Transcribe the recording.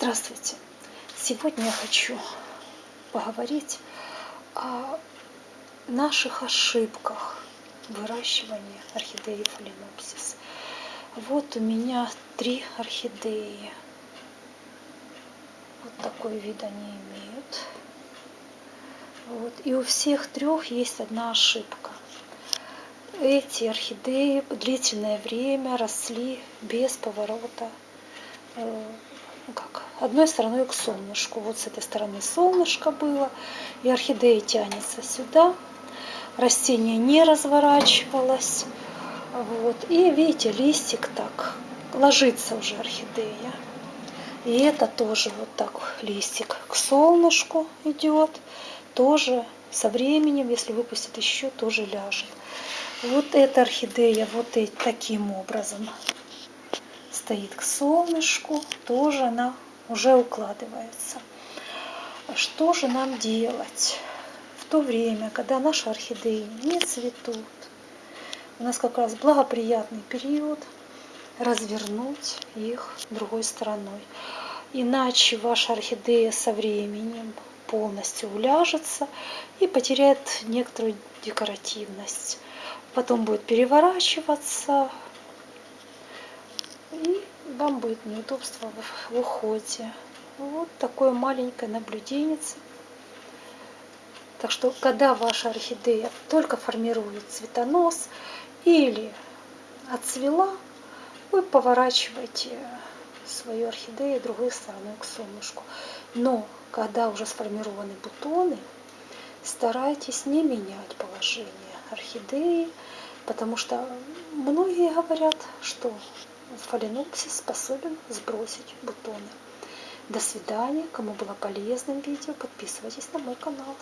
Здравствуйте! Сегодня я хочу поговорить о наших ошибках выращивания орхидеи фаленопсис. Вот у меня три орхидеи. Вот такой вид они имеют. Вот. И у всех трех есть одна ошибка. Эти орхидеи длительное время росли без поворота э, ну как, одной стороной к солнышку. Вот с этой стороны солнышко было, и орхидея тянется сюда. Растение не разворачивалось. Вот. И видите, листик так, ложится уже орхидея. И это тоже вот так листик к солнышку идет. Тоже со временем, если выпустит еще, тоже ляжет. Вот эта орхидея вот таким образом стоит к солнышку, тоже она уже укладывается. Что же нам делать в то время, когда наши орхидеи не цветут? У нас как раз благоприятный период развернуть их другой стороной. Иначе ваша орхидея со временем полностью уляжется и потеряет некоторую декоративность. Потом будет переворачиваться, и вам будет неудобство в уходе. Вот такое маленькое наблюдение. Так что, когда ваша орхидея только формирует цветонос или отцвела, вы поворачиваете свою орхидею другой стороной к солнышку. Но, когда уже сформированы бутоны, старайтесь не менять положение орхидеи, потому что многие говорят, что Фаленопсис способен сбросить бутоны. До свидания. Кому было полезным видео, подписывайтесь на мой канал.